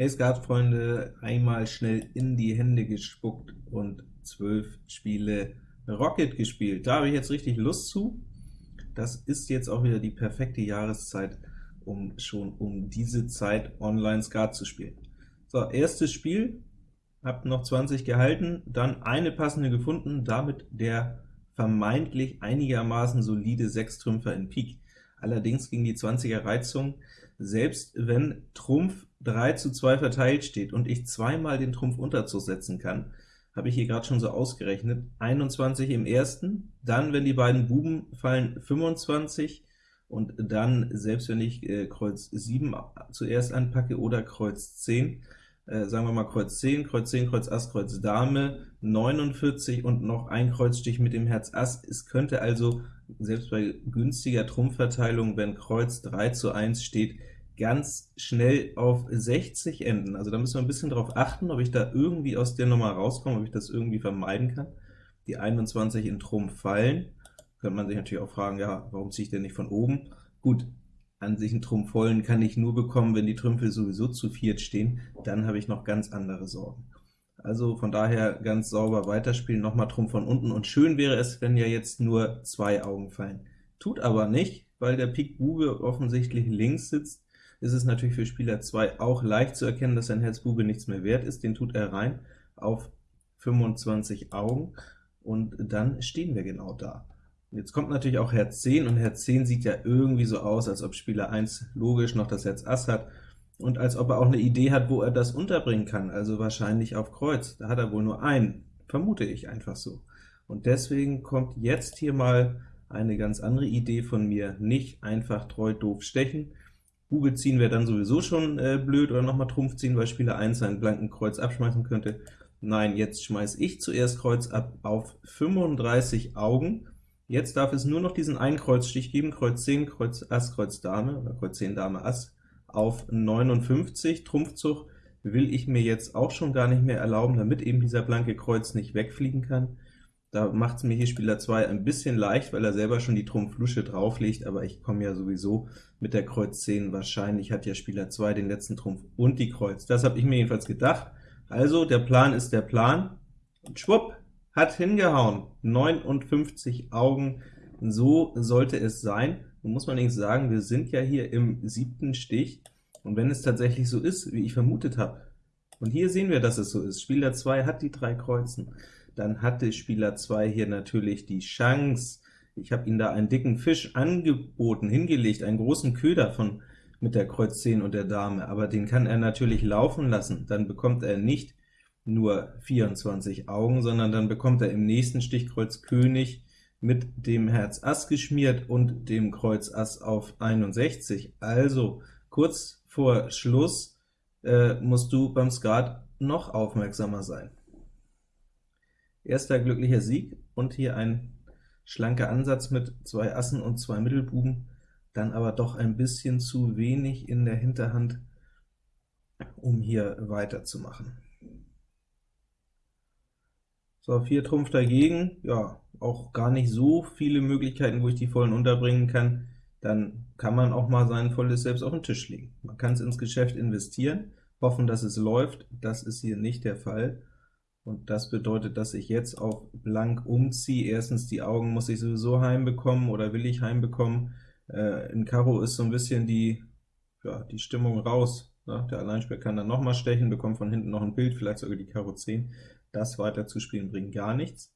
Hey Skatfreunde, einmal schnell in die Hände gespuckt und zwölf Spiele Rocket gespielt. Da habe ich jetzt richtig Lust zu. Das ist jetzt auch wieder die perfekte Jahreszeit, um schon um diese Zeit online Skat zu spielen. So, erstes Spiel, habt noch 20 gehalten, dann eine passende gefunden, damit der vermeintlich einigermaßen solide Sechstrümpfer in Pik. Allerdings ging die 20er Reizung, selbst wenn Trumpf 3 zu 2 verteilt steht und ich zweimal den Trumpf Unterzug setzen kann, habe ich hier gerade schon so ausgerechnet, 21 im ersten, dann, wenn die beiden Buben fallen, 25, und dann, selbst wenn ich äh, Kreuz 7 zuerst anpacke oder Kreuz 10, äh, sagen wir mal Kreuz 10, Kreuz 10, Kreuz Ass, Kreuz Dame, 49 und noch ein Kreuzstich mit dem Herz Ass. Es könnte also, selbst bei günstiger Trumpfverteilung, wenn Kreuz 3 zu 1 steht, ganz schnell auf 60 enden. Also da müssen wir ein bisschen darauf achten, ob ich da irgendwie aus der Nummer rauskomme, ob ich das irgendwie vermeiden kann. Die 21 in Trumpf fallen. Könnte man sich natürlich auch fragen, ja, warum ziehe ich denn nicht von oben? Gut, an sich einen Trumpf vollen kann ich nur bekommen, wenn die Trümpfe sowieso zu viert stehen, dann habe ich noch ganz andere Sorgen. Also von daher ganz sauber weiterspielen, nochmal Trumpf von unten, und schön wäre es, wenn ja jetzt nur zwei Augen fallen. Tut aber nicht, weil der Pik Bube offensichtlich links sitzt, ist es natürlich für Spieler 2 auch leicht zu erkennen, dass sein Herz Bube nichts mehr wert ist, den tut er rein auf 25 Augen, und dann stehen wir genau da. Jetzt kommt natürlich auch Herz 10, und Herz 10 sieht ja irgendwie so aus, als ob Spieler 1 logisch noch das Herz Ass hat, und als ob er auch eine Idee hat, wo er das unterbringen kann, also wahrscheinlich auf Kreuz. Da hat er wohl nur einen, vermute ich einfach so. Und deswegen kommt jetzt hier mal eine ganz andere Idee von mir, nicht einfach treu doof stechen. Bube ziehen wäre dann sowieso schon äh, blöd, oder nochmal Trumpf ziehen, weil Spieler 1 seinen blanken Kreuz abschmeißen könnte. Nein, jetzt schmeiße ich zuerst Kreuz ab auf 35 Augen, Jetzt darf es nur noch diesen einen Kreuzstich geben, Kreuz 10, Kreuz Ass, Kreuz Dame, oder Kreuz 10, Dame, Ass, auf 59. Trumpfzug will ich mir jetzt auch schon gar nicht mehr erlauben, damit eben dieser blanke Kreuz nicht wegfliegen kann. Da macht es mir hier Spieler 2 ein bisschen leicht, weil er selber schon die Trumpf-Lusche drauflegt, aber ich komme ja sowieso mit der Kreuz 10, wahrscheinlich hat ja Spieler 2 den letzten Trumpf und die Kreuz. Das habe ich mir jedenfalls gedacht. Also, der Plan ist der Plan, und schwupp, hat hingehauen. 59 Augen, so sollte es sein. Nun muss man allerdings sagen, wir sind ja hier im siebten Stich, und wenn es tatsächlich so ist, wie ich vermutet habe, und hier sehen wir, dass es so ist, Spieler 2 hat die drei Kreuzen, dann hatte Spieler 2 hier natürlich die Chance, ich habe ihm da einen dicken Fisch angeboten, hingelegt, einen großen Köder von mit der Kreuz 10 und der Dame, aber den kann er natürlich laufen lassen, dann bekommt er nicht nur 24 Augen, sondern dann bekommt er im nächsten Stich Kreuz König mit dem Herz Ass geschmiert und dem Kreuz Ass auf 61. Also kurz vor Schluss äh, musst du beim Skat noch aufmerksamer sein. Erster glücklicher Sieg und hier ein schlanker Ansatz mit zwei Assen und zwei Mittelbuben, dann aber doch ein bisschen zu wenig in der Hinterhand, um hier weiterzumachen. So, 4 Trumpf dagegen, ja, auch gar nicht so viele Möglichkeiten, wo ich die vollen unterbringen kann, dann kann man auch mal sein volles Selbst auf den Tisch legen. Man kann es ins Geschäft investieren, hoffen, dass es läuft, das ist hier nicht der Fall, und das bedeutet, dass ich jetzt auf blank umziehe. Erstens, die Augen muss ich sowieso heimbekommen, oder will ich heimbekommen. Äh, in Karo ist so ein bisschen die, ja, die Stimmung raus. Ne? Der Alleinspieler kann dann nochmal stechen, bekommt von hinten noch ein Bild, vielleicht sogar die Karo 10. Das weiter zu spielen bringt gar nichts.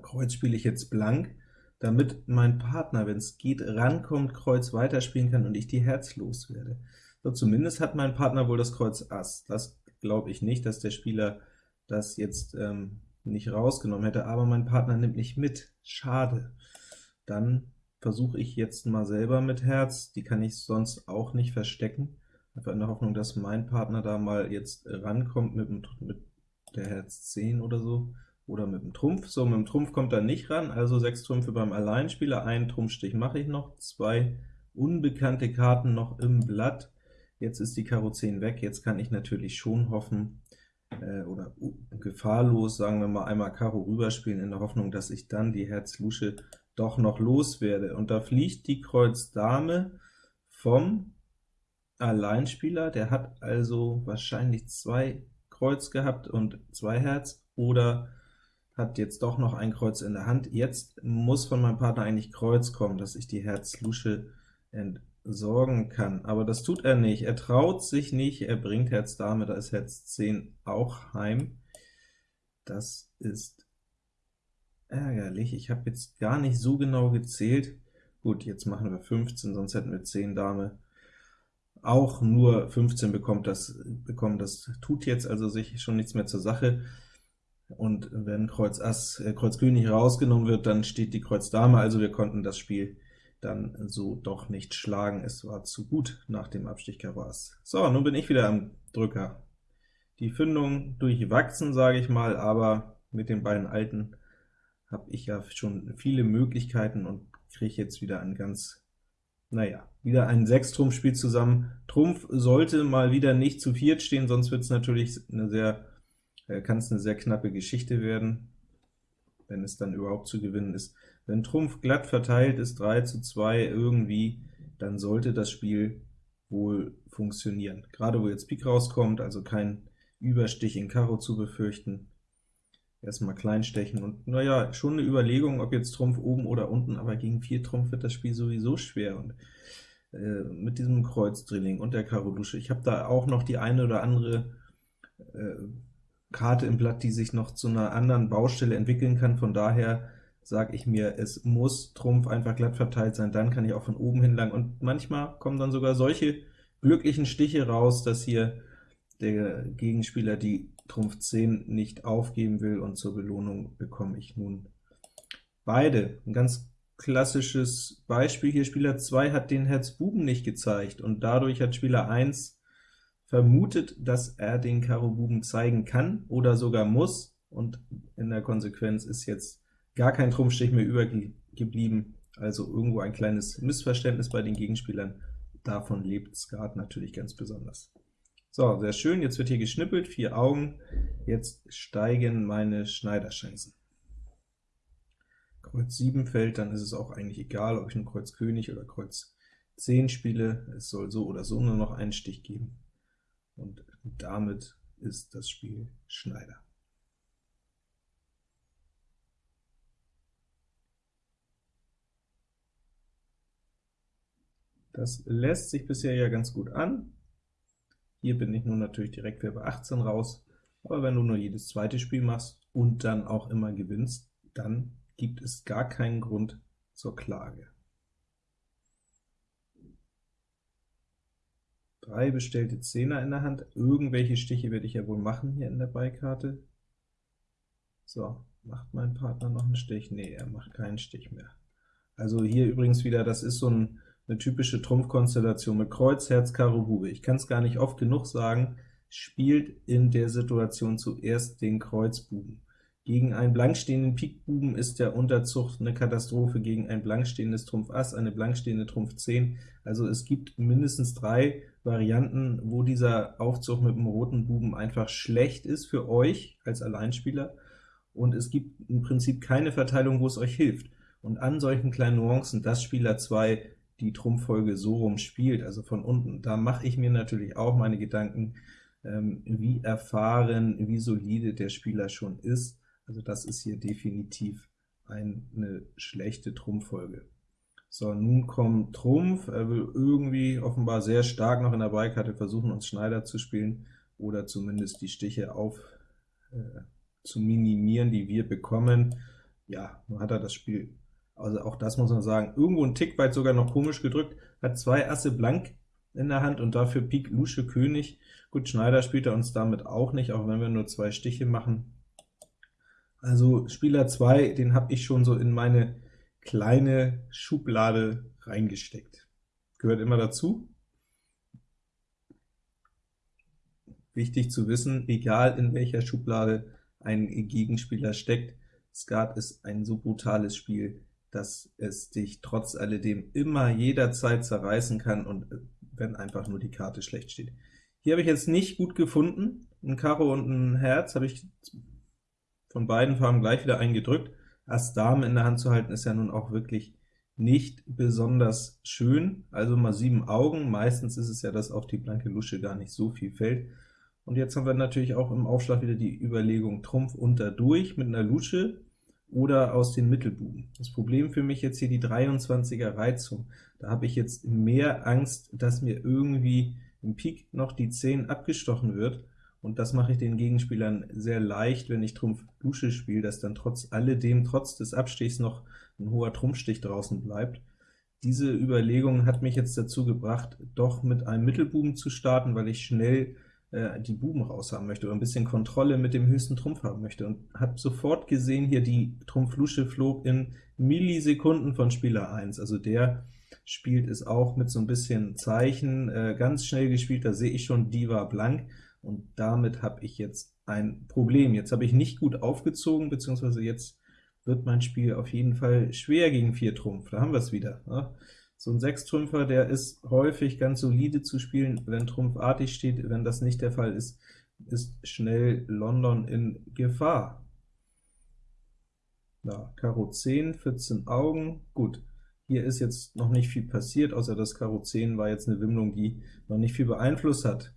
Kreuz spiele ich jetzt blank, damit mein Partner, wenn es geht, rankommt, Kreuz weiterspielen kann und ich die Herz loswerde. So, zumindest hat mein Partner wohl das Kreuz Ass. Das glaube ich nicht, dass der Spieler das jetzt ähm, nicht rausgenommen hätte, aber mein Partner nimmt nicht mit. Schade. Dann versuche ich jetzt mal selber mit Herz, die kann ich sonst auch nicht verstecken, einfach in der Hoffnung, dass mein Partner da mal jetzt rankommt mit, mit der Herz 10 oder so, oder mit dem Trumpf. So, mit dem Trumpf kommt er nicht ran, also 6 Trümpfe beim Alleinspieler, einen Trumpfstich mache ich noch, zwei unbekannte Karten noch im Blatt. Jetzt ist die Karo 10 weg, jetzt kann ich natürlich schon hoffen, äh, oder gefahrlos, sagen wir mal, einmal Karo rüberspielen, in der Hoffnung, dass ich dann die Herz Lusche doch noch loswerde. Und da fliegt die Kreuz Dame vom Alleinspieler, der hat also wahrscheinlich zwei Kreuz gehabt und zwei Herz, oder hat jetzt doch noch ein Kreuz in der Hand. Jetzt muss von meinem Partner eigentlich Kreuz kommen, dass ich die Herz-Lusche entsorgen kann, aber das tut er nicht. Er traut sich nicht, er bringt Herz Dame, da ist Herz 10 auch heim. Das ist ärgerlich. Ich habe jetzt gar nicht so genau gezählt. Gut, jetzt machen wir 15, sonst hätten wir 10 Dame. Auch nur 15 bekommt das, bekommen, das tut jetzt also sich schon nichts mehr zur Sache. Und wenn Kreuz Ass, äh, Kreuz König rausgenommen wird, dann steht die Kreuz Dame, also wir konnten das Spiel dann so doch nicht schlagen. Es war zu gut nach dem Abstich Karo Ass. So, nun bin ich wieder am Drücker. Die Fündung durchwachsen, sage ich mal, aber mit den beiden Alten habe ich ja schon viele Möglichkeiten und kriege jetzt wieder ein ganz, naja, wieder ein Sechstrumpfspiel zusammen. Trumpf sollte mal wieder nicht zu viert stehen, sonst wird es natürlich eine sehr, äh, kann es eine sehr knappe Geschichte werden, wenn es dann überhaupt zu gewinnen ist. Wenn Trumpf glatt verteilt ist, 3 zu 2 irgendwie, dann sollte das Spiel wohl funktionieren. Gerade wo jetzt Pik rauskommt, also kein Überstich in Karo zu befürchten, erstmal klein stechen und naja, schon eine Überlegung, ob jetzt Trumpf oben oder unten, aber gegen 4 Trumpf wird das Spiel sowieso schwer und äh, mit diesem Kreuzdrilling und der Karo Lusche. Ich habe da auch noch die eine oder andere äh, Karte im Blatt, die sich noch zu einer anderen Baustelle entwickeln kann, von daher sage ich mir, es muss Trumpf einfach glatt verteilt sein, dann kann ich auch von oben hin lang, und manchmal kommen dann sogar solche glücklichen Stiche raus, dass hier der Gegenspieler die Trumpf 10 nicht aufgeben will, und zur Belohnung bekomme ich nun beide. Ein ganz klassisches Beispiel hier, Spieler 2 hat den Herz Buben nicht gezeigt, und dadurch hat Spieler 1 vermutet, dass er den Karo Buben zeigen kann oder sogar muss, und in der Konsequenz ist jetzt gar kein Trumpfstich mehr übergeblieben, also irgendwo ein kleines Missverständnis bei den Gegenspielern. Davon lebt Skat natürlich ganz besonders. So, sehr schön, jetzt wird hier geschnippelt, vier Augen, jetzt steigen meine Schneiderchancen. Kreuz 7 fällt, dann ist es auch eigentlich egal, ob ich ein Kreuz König oder Kreuz 10 spiele, es soll so oder so nur noch einen Stich geben, und damit ist das Spiel Schneider. Das lässt sich bisher ja ganz gut an. Hier bin ich nun natürlich direkt wieder bei 18 raus, aber wenn du nur jedes zweite Spiel machst und dann auch immer gewinnst, dann gibt es gar keinen Grund zur Klage. Drei bestellte Zehner in der Hand, irgendwelche Stiche werde ich ja wohl machen hier in der Beikarte. So, macht mein Partner noch einen Stich? Nee, er macht keinen Stich mehr. Also hier übrigens wieder, das ist so ein eine typische Trumpfkonstellation mit Kreuz, Herz, Karo, Bube. Ich kann es gar nicht oft genug sagen, spielt in der Situation zuerst den Kreuzbuben. Gegen einen blankstehenden Pikbuben ist der Unterzucht eine Katastrophe, gegen ein blankstehendes Trumpf Ass eine blankstehende Trumpf 10. Also es gibt mindestens drei Varianten, wo dieser Aufzug mit dem roten Buben einfach schlecht ist für euch als Alleinspieler, und es gibt im Prinzip keine Verteilung, wo es euch hilft. Und an solchen kleinen Nuancen, dass Spieler 2 die Trumpffolge so rum spielt, also von unten, da mache ich mir natürlich auch meine Gedanken, ähm, wie erfahren, wie solide der Spieler schon ist. Also das ist hier definitiv eine schlechte Trumpffolge. So, nun kommt Trumpf, er will irgendwie offenbar sehr stark noch in der Beikarte versuchen, uns Schneider zu spielen, oder zumindest die Stiche auf äh, zu minimieren, die wir bekommen. Ja, nun hat er das Spiel also auch das muss man sagen, irgendwo ein Tick weit sogar noch komisch gedrückt, hat zwei Asse blank in der Hand und dafür Pik Lusche König. Gut, Schneider spielt er uns damit auch nicht, auch wenn wir nur zwei Stiche machen. Also Spieler 2, den habe ich schon so in meine kleine Schublade reingesteckt. Gehört immer dazu. Wichtig zu wissen, egal in welcher Schublade ein Gegenspieler steckt, Skat ist ein so brutales Spiel, dass es dich trotz alledem immer jederzeit zerreißen kann, und äh, wenn einfach nur die Karte schlecht steht. Hier habe ich jetzt nicht gut gefunden, ein Karo und ein Herz habe ich von beiden Farben gleich wieder eingedrückt. Ass Dame in der Hand zu halten, ist ja nun auch wirklich nicht besonders schön, also mal sieben Augen, meistens ist es ja, dass auf die blanke Lusche gar nicht so viel fällt. Und jetzt haben wir natürlich auch im Aufschlag wieder die Überlegung Trumpf unter durch mit einer Lusche oder aus den Mittelbuben. Das Problem für mich jetzt hier die 23er Reizung. Da habe ich jetzt mehr Angst, dass mir irgendwie im Pik noch die 10 abgestochen wird, und das mache ich den Gegenspielern sehr leicht, wenn ich Trumpf Lusche spiele, dass dann trotz alledem, trotz des Abstichs noch ein hoher Trumpfstich draußen bleibt. Diese Überlegung hat mich jetzt dazu gebracht, doch mit einem Mittelbuben zu starten, weil ich schnell äh, die Buben raus haben möchte oder ein bisschen Kontrolle mit dem höchsten Trumpf haben möchte. Und habe sofort gesehen, hier die Trumpf-Lusche flog in Millisekunden von Spieler 1, also der spielt es auch mit so ein bisschen Zeichen, äh, ganz schnell gespielt, da sehe ich schon, die war blank, und damit habe ich jetzt ein Problem. Jetzt habe ich nicht gut aufgezogen, beziehungsweise jetzt wird mein Spiel auf jeden Fall schwer gegen 4 Trumpf, da haben wir es wieder. Ne? So ein Sechstrümpfer, der ist häufig ganz solide zu spielen, wenn Trumpf artig steht. Wenn das nicht der Fall ist, ist schnell London in Gefahr. Ja, Karo 10, 14 Augen, gut. Hier ist jetzt noch nicht viel passiert, außer das Karo 10 war jetzt eine Wimmlung, die noch nicht viel beeinflusst hat.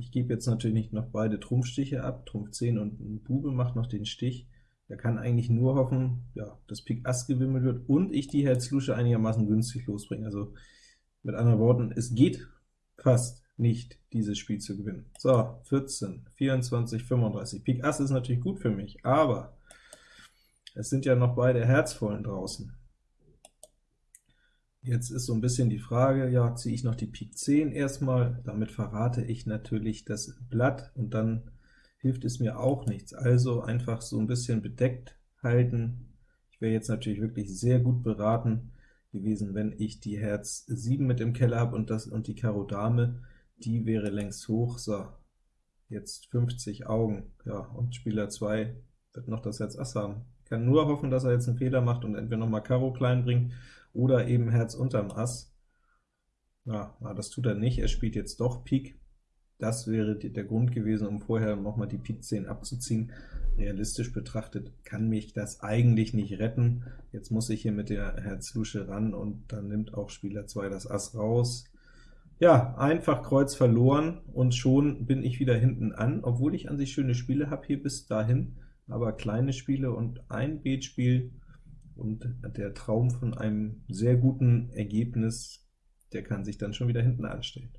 Ich gebe jetzt natürlich nicht noch beide Trumpfstiche ab, Trumpf 10 und ein Bube macht noch den Stich. Er kann eigentlich nur hoffen, ja, dass Pik Ass gewimmelt wird und ich die Herz-Lusche einigermaßen günstig losbringe. Also mit anderen Worten, es geht fast nicht, dieses Spiel zu gewinnen. So, 14, 24, 35. Pik Ass ist natürlich gut für mich, aber es sind ja noch beide Herzvollen draußen. Jetzt ist so ein bisschen die Frage, ja, ziehe ich noch die Pik 10 erstmal, damit verrate ich natürlich das Blatt, und dann hilft es mir auch nichts. Also einfach so ein bisschen bedeckt halten. Ich wäre jetzt natürlich wirklich sehr gut beraten gewesen, wenn ich die Herz 7 mit im Keller habe und, und die Karo Dame, die wäre längst hoch. So, jetzt 50 Augen, ja, und Spieler 2 wird noch das Herz Ass haben. Ich kann nur hoffen, dass er jetzt einen Fehler macht und entweder noch mal Karo klein bringt, oder eben Herz unterm Ass. Ja, das tut er nicht, er spielt jetzt doch Pik. Das wäre der Grund gewesen, um vorher nochmal die Pik 10 abzuziehen. Realistisch betrachtet kann mich das eigentlich nicht retten. Jetzt muss ich hier mit der Herz-Lusche ran, und dann nimmt auch Spieler 2 das Ass raus. Ja, einfach Kreuz verloren, und schon bin ich wieder hinten an, obwohl ich an sich schöne Spiele habe hier bis dahin, aber kleine Spiele und ein Beetspiel, und der Traum von einem sehr guten Ergebnis, der kann sich dann schon wieder hinten anstellen.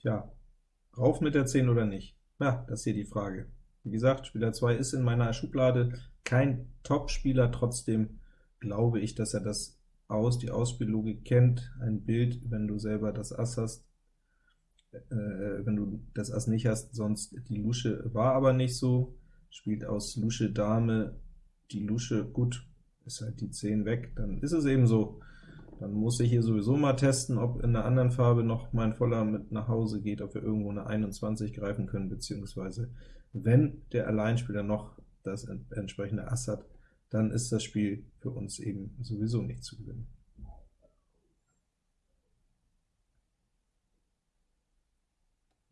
Tja, rauf mit der 10 oder nicht? Ja, das ist hier die Frage. Wie gesagt, Spieler 2 ist in meiner Schublade kein Top-Spieler, trotzdem glaube ich, dass er das aus, die Ausspiellogik kennt. Ein Bild, wenn du selber das Ass hast, äh, wenn du das Ass nicht hast, sonst die Lusche war aber nicht so, spielt aus Lusche Dame die Lusche, gut, ist halt die 10 weg, dann ist es eben so. Dann muss ich hier sowieso mal testen, ob in einer anderen Farbe noch mein Voller mit nach Hause geht, ob wir irgendwo eine 21 greifen können, beziehungsweise wenn der Alleinspieler noch das entsprechende Ass hat, dann ist das Spiel für uns eben sowieso nicht zu gewinnen.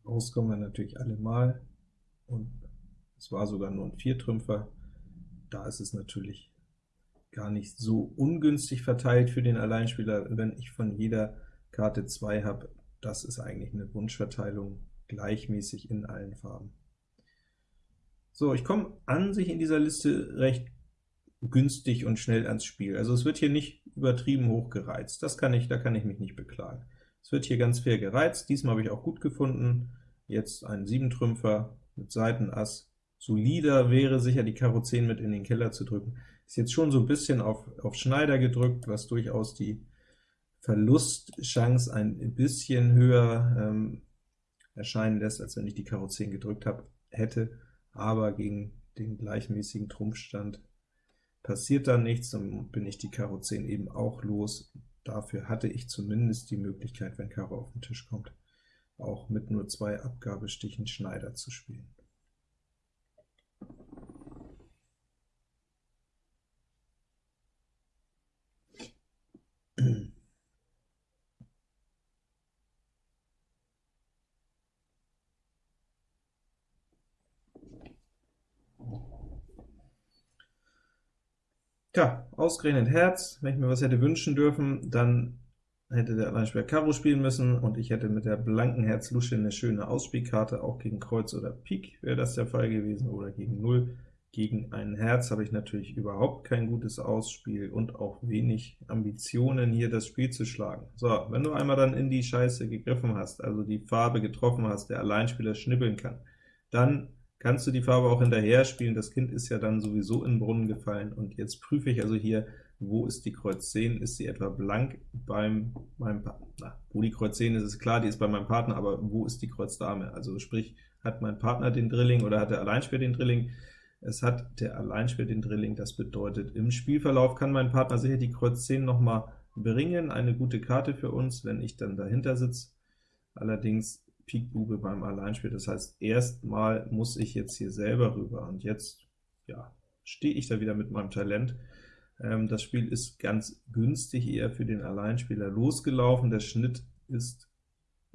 Rauskommen wir natürlich alle mal, und es war sogar nur ein Viertrümpfer. Da ist es natürlich gar nicht so ungünstig verteilt für den Alleinspieler, wenn ich von jeder Karte 2 habe. Das ist eigentlich eine Wunschverteilung, gleichmäßig in allen Farben. So, ich komme an sich in dieser Liste recht günstig und schnell ans Spiel. Also es wird hier nicht übertrieben hoch gereizt. Das kann ich, da kann ich mich nicht beklagen. Es wird hier ganz fair gereizt, diesmal habe ich auch gut gefunden. Jetzt ein 7-Trümpfer mit Seitenass. Solider wäre sicher, die Karo 10 mit in den Keller zu drücken. Ist jetzt schon so ein bisschen auf, auf Schneider gedrückt, was durchaus die Verlustchance ein bisschen höher ähm, erscheinen lässt, als wenn ich die Karo 10 gedrückt habe, hätte, aber gegen den gleichmäßigen Trumpfstand passiert da nichts, und bin ich die Karo 10 eben auch los. Dafür hatte ich zumindest die Möglichkeit, wenn Karo auf den Tisch kommt, auch mit nur zwei Abgabestichen Schneider zu spielen. Tja, ausgerechnet Herz, wenn ich mir was hätte wünschen dürfen, dann hätte der Alleinspieler Karo spielen müssen, und ich hätte mit der blanken Herz Lusche eine schöne Ausspielkarte, auch gegen Kreuz oder Pik wäre das der Fall gewesen, oder gegen Null. Gegen ein Herz habe ich natürlich überhaupt kein gutes Ausspiel und auch wenig Ambitionen, hier das Spiel zu schlagen. So, wenn du einmal dann in die Scheiße gegriffen hast, also die Farbe getroffen hast, der Alleinspieler schnippeln kann, dann kannst du die Farbe auch hinterher spielen. Das Kind ist ja dann sowieso in den Brunnen gefallen, und jetzt prüfe ich also hier, wo ist die Kreuz 10? Ist sie etwa blank beim meinem Partner? Wo die Kreuz 10 ist, ist klar, die ist bei meinem Partner, aber wo ist die Kreuz Dame? Also sprich, hat mein Partner den Drilling oder hat der Alleinspieler den Drilling? Es hat der Alleinspieler den Drilling, das bedeutet, im Spielverlauf kann mein Partner sicher die Kreuz 10 noch mal bringen, eine gute Karte für uns, wenn ich dann dahinter sitze. Allerdings Pik Bube beim Alleinspiel, das heißt, erstmal muss ich jetzt hier selber rüber, und jetzt ja, stehe ich da wieder mit meinem Talent. Ähm, das Spiel ist ganz günstig eher für den Alleinspieler losgelaufen, der Schnitt ist,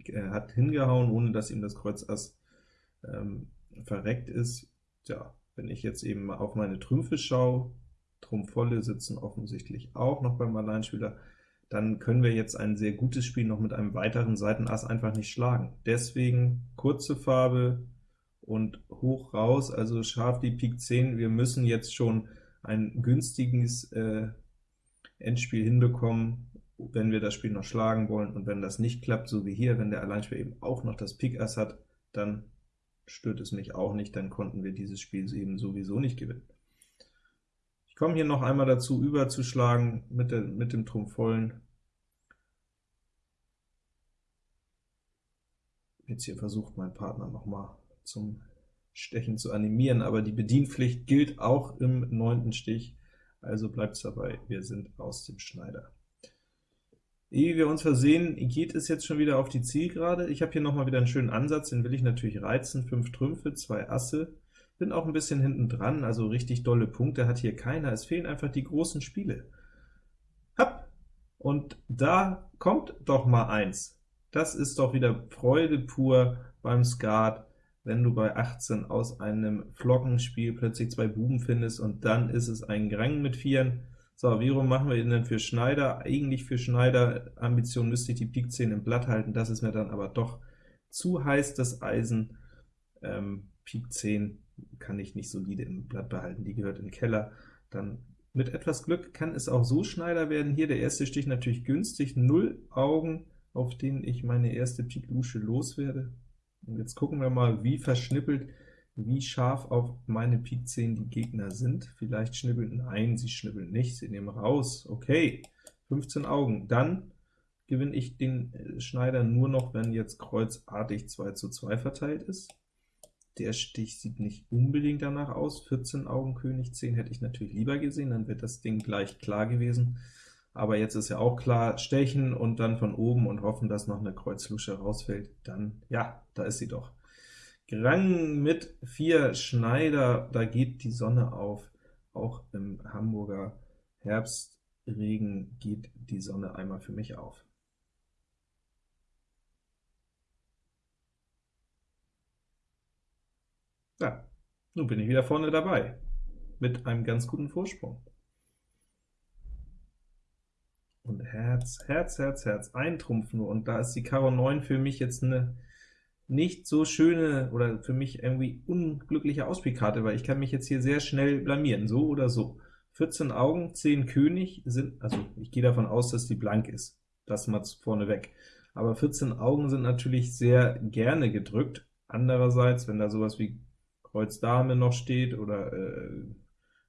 er hat hingehauen, ohne dass ihm das Kreuz Ass ähm, verreckt ist. Ja, wenn ich jetzt eben auf meine Trümpfe schaue, Trumpf volle sitzen offensichtlich auch noch beim Alleinspieler, dann können wir jetzt ein sehr gutes Spiel noch mit einem weiteren Seitenass einfach nicht schlagen. Deswegen kurze Farbe und hoch raus, also scharf die Pik 10. Wir müssen jetzt schon ein günstiges äh, Endspiel hinbekommen, wenn wir das Spiel noch schlagen wollen, und wenn das nicht klappt, so wie hier, wenn der Alleinspieler eben auch noch das Pik Ass hat, dann stört es mich auch nicht, dann konnten wir dieses Spiel eben sowieso nicht gewinnen. Ich komme hier noch einmal dazu, überzuschlagen mit, der, mit dem Trumpf vollen. Jetzt hier versucht mein Partner noch mal zum Stechen zu animieren, aber die Bedienpflicht gilt auch im neunten Stich, also bleibt es dabei, wir sind aus dem Schneider. Ehe wir uns versehen, geht es jetzt schon wieder auf die Zielgerade. Ich habe hier nochmal wieder einen schönen Ansatz, den will ich natürlich reizen. 5 Trümpfe, 2 Asse. Bin auch ein bisschen hinten dran, also richtig dolle Punkte hat hier keiner. Es fehlen einfach die großen Spiele. Hopp! Und da kommt doch mal eins. Das ist doch wieder Freude pur beim Skat, wenn du bei 18 aus einem Flockenspiel plötzlich zwei Buben findest, und dann ist es ein Grang mit Vieren. So, wie rum machen wir ihn denn für Schneider? Eigentlich für Schneider Ambition müsste ich die Pik 10 im Blatt halten, das ist mir dann aber doch zu heiß, das Eisen. Ähm, Pik 10 kann ich nicht solide im Blatt behalten, die gehört in den Keller. Dann mit etwas Glück kann es auch so Schneider werden. Hier der erste Stich natürlich günstig, 0 Augen, auf denen ich meine erste Pik Lusche loswerde. Und jetzt gucken wir mal, wie verschnippelt wie scharf auf meine Pik 10 die Gegner sind. Vielleicht schnippeln, nein, sie schnippeln nicht, sie nehmen raus. Okay, 15 Augen. Dann gewinne ich den äh, Schneider nur noch, wenn jetzt kreuzartig 2 zu 2 verteilt ist. Der Stich sieht nicht unbedingt danach aus. 14 Augen König 10 hätte ich natürlich lieber gesehen, dann wird das Ding gleich klar gewesen. Aber jetzt ist ja auch klar, stechen und dann von oben und hoffen, dass noch eine Kreuzlusche rausfällt. Dann, ja, da ist sie doch. Grang mit 4 Schneider, da geht die Sonne auf. Auch im Hamburger Herbstregen geht die Sonne einmal für mich auf. Ja, nun bin ich wieder vorne dabei, mit einem ganz guten Vorsprung. Und Herz, Herz, Herz, Herz, ein Trumpf nur, und da ist die Karo 9 für mich jetzt eine nicht so schöne oder für mich irgendwie unglückliche Ausspielkarte, weil ich kann mich jetzt hier sehr schnell blamieren, so oder so. 14 Augen, 10 König sind, also ich gehe davon aus, dass die blank ist, das mal vorne weg. Aber 14 Augen sind natürlich sehr gerne gedrückt. Andererseits, wenn da sowas wie Kreuz Dame noch steht oder äh,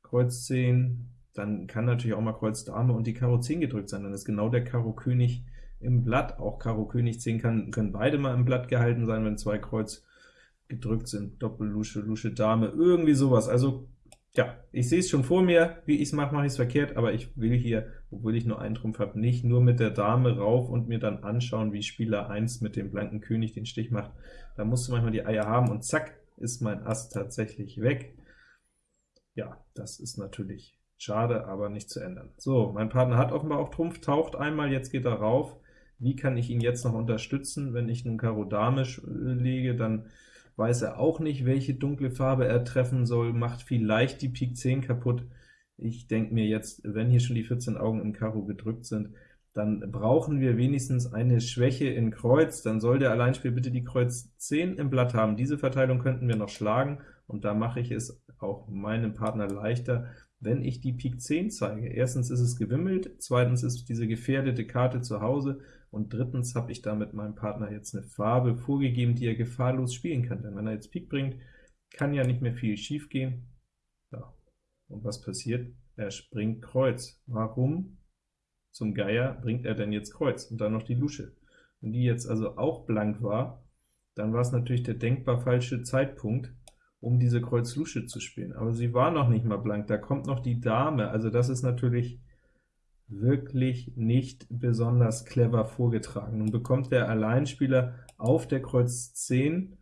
Kreuz 10, dann kann natürlich auch mal Kreuz Dame und die Karo 10 gedrückt sein, dann ist genau der Karo König im Blatt, auch Karo König 10 kann, können beide mal im Blatt gehalten sein, wenn zwei Kreuz gedrückt sind, Doppel Lusche, Lusche Dame, irgendwie sowas. Also ja, ich sehe es schon vor mir, wie ich es mache, mache ich es verkehrt, aber ich will hier, obwohl ich nur einen Trumpf habe, nicht nur mit der Dame rauf und mir dann anschauen, wie Spieler 1 mit dem blanken König den Stich macht. Da musst du manchmal die Eier haben, und zack, ist mein Ass tatsächlich weg. Ja, das ist natürlich schade, aber nicht zu ändern. So, mein Partner hat offenbar auch Trumpf, taucht einmal, jetzt geht er rauf. Wie kann ich ihn jetzt noch unterstützen? Wenn ich nun Karo Dame lege, dann weiß er auch nicht, welche dunkle Farbe er treffen soll, macht vielleicht die Pik 10 kaputt. Ich denke mir jetzt, wenn hier schon die 14 Augen im Karo gedrückt sind, dann brauchen wir wenigstens eine Schwäche in Kreuz, dann soll der Alleinspiel bitte die Kreuz 10 im Blatt haben. Diese Verteilung könnten wir noch schlagen, und da mache ich es auch meinem Partner leichter, wenn ich die Pik 10 zeige. Erstens ist es gewimmelt, zweitens ist diese gefährdete Karte zu Hause, und drittens habe ich damit meinem Partner jetzt eine Farbe vorgegeben, die er gefahrlos spielen kann. Denn wenn er jetzt Pik bringt, kann ja nicht mehr viel schief gehen. Ja. Und was passiert? Er springt Kreuz. Warum zum Geier bringt er denn jetzt Kreuz? Und dann noch die Lusche. Wenn die jetzt also auch blank war, dann war es natürlich der denkbar falsche Zeitpunkt, um diese Kreuz-Lusche zu spielen. Aber sie war noch nicht mal blank, da kommt noch die Dame, also das ist natürlich wirklich nicht besonders clever vorgetragen. Nun bekommt der Alleinspieler auf der Kreuz 10,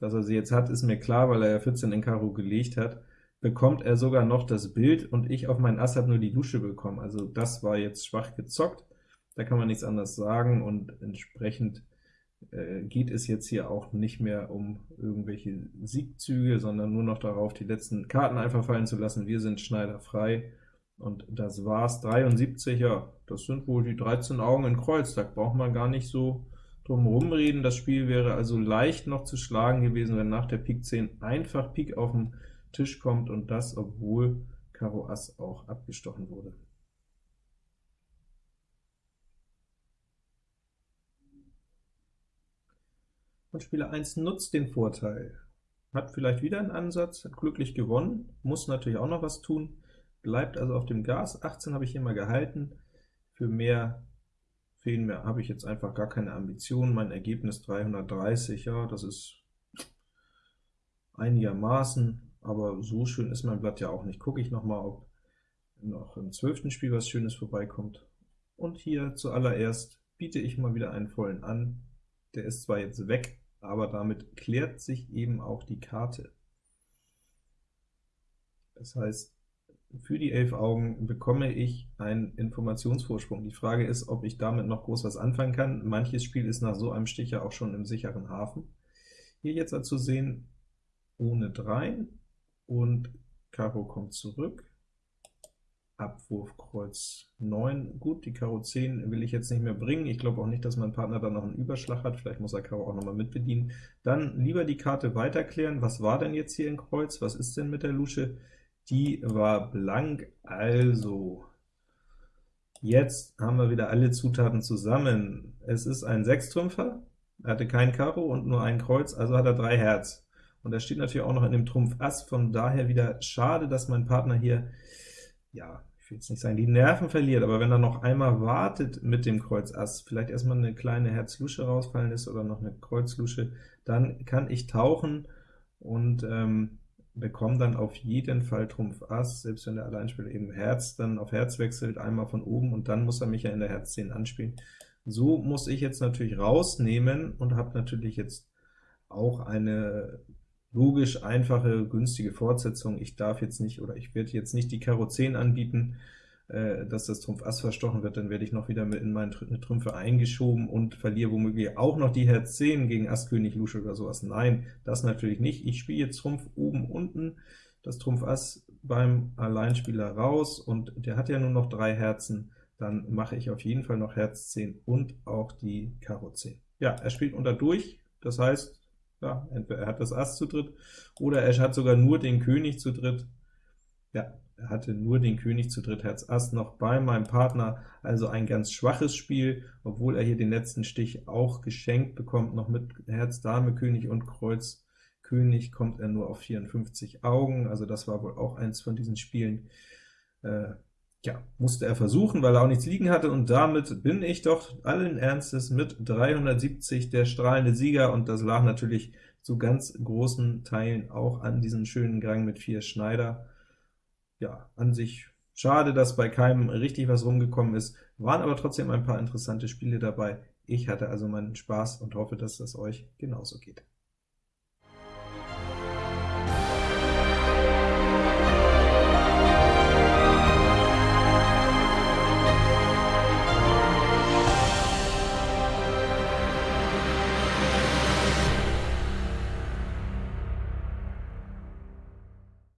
dass er sie jetzt hat, ist mir klar, weil er ja 14 in Karo gelegt hat, bekommt er sogar noch das Bild, und ich auf meinen Ass habe nur die Lusche bekommen. Also das war jetzt schwach gezockt, da kann man nichts anderes sagen, und entsprechend äh, geht es jetzt hier auch nicht mehr um irgendwelche Siegzüge, sondern nur noch darauf, die letzten Karten einfach fallen zu lassen. Wir sind Schneider frei, und das war's. 73, ja, das sind wohl die 13 Augen in Kreuz, da braucht man gar nicht so drum rumreden. Das Spiel wäre also leicht noch zu schlagen gewesen, wenn nach der Pik 10 einfach Pik auf den Tisch kommt, und das, obwohl Karo Ass auch abgestochen wurde. Und Spieler 1 nutzt den Vorteil, hat vielleicht wieder einen Ansatz, hat glücklich gewonnen, muss natürlich auch noch was tun, bleibt also auf dem Gas. 18 habe ich hier mal gehalten, für mehr fehlen mir, habe ich jetzt einfach gar keine Ambitionen. Mein Ergebnis 330, ja, das ist einigermaßen, aber so schön ist mein Blatt ja auch nicht. Gucke ich noch mal, ob noch im zwölften Spiel was Schönes vorbeikommt. Und hier zuallererst biete ich mal wieder einen vollen an. Der ist zwar jetzt weg, aber damit klärt sich eben auch die Karte. Das heißt, für die elf Augen bekomme ich einen Informationsvorsprung. Die Frage ist, ob ich damit noch groß was anfangen kann. Manches Spiel ist nach so einem Stich ja auch schon im sicheren Hafen. Hier jetzt zu sehen, ohne 3, und Karo kommt zurück. Abwurf Kreuz 9. Gut, die Karo 10 will ich jetzt nicht mehr bringen. Ich glaube auch nicht, dass mein Partner dann noch einen Überschlag hat. Vielleicht muss er Karo auch noch mal mitbedienen. Dann lieber die Karte weiterklären. Was war denn jetzt hier in Kreuz? Was ist denn mit der Lusche? Die war blank, also jetzt haben wir wieder alle Zutaten zusammen. Es ist ein Sechstrümpfer, er hatte kein Karo und nur ein Kreuz, also hat er drei Herz. Und er steht natürlich auch noch in dem Trumpf Ass, von daher wieder schade, dass mein Partner hier, ja, ich will jetzt nicht sagen, die Nerven verliert, aber wenn er noch einmal wartet mit dem Kreuz Ass, vielleicht erstmal eine kleine Herz-Lusche rausfallen ist oder noch eine Kreuz-Lusche, dann kann ich tauchen und ähm, bekomme dann auf jeden Fall Trumpf Ass, selbst wenn der Alleinspieler eben Herz dann auf Herz wechselt, einmal von oben, und dann muss er mich ja in der Herz 10 anspielen. So muss ich jetzt natürlich rausnehmen und habe natürlich jetzt auch eine logisch einfache, günstige Fortsetzung. Ich darf jetzt nicht, oder ich werde jetzt nicht die Karo 10 anbieten, äh, dass das Trumpf Ass verstochen wird, dann werde ich noch wieder mit in meine Trümpfe eingeschoben und verliere womöglich auch noch die Herz 10 gegen Ass König Lusche oder sowas. Nein, das natürlich nicht. Ich spiele jetzt Trumpf oben, unten, das Trumpf Ass beim Alleinspieler raus, und der hat ja nur noch drei Herzen, dann mache ich auf jeden Fall noch Herz 10 und auch die Karo 10. Ja, er spielt unter durch, das heißt, ja, entweder er hat das Ass zu dritt, oder er hat sogar nur den König zu dritt. Ja, er hatte nur den König zu dritt Herz Ass noch bei meinem Partner, also ein ganz schwaches Spiel, obwohl er hier den letzten Stich auch geschenkt bekommt, noch mit Herz Dame, König und Kreuz. König kommt er nur auf 54 Augen, also das war wohl auch eins von diesen Spielen, äh, ja, musste er versuchen, weil er auch nichts liegen hatte, und damit bin ich doch allen Ernstes mit 370 der strahlende Sieger, und das lag natürlich zu ganz großen Teilen auch an diesem schönen Gang mit 4 Schneider ja, an sich schade, dass bei keinem richtig was rumgekommen ist, waren aber trotzdem ein paar interessante Spiele dabei. Ich hatte also meinen Spaß und hoffe, dass das euch genauso geht.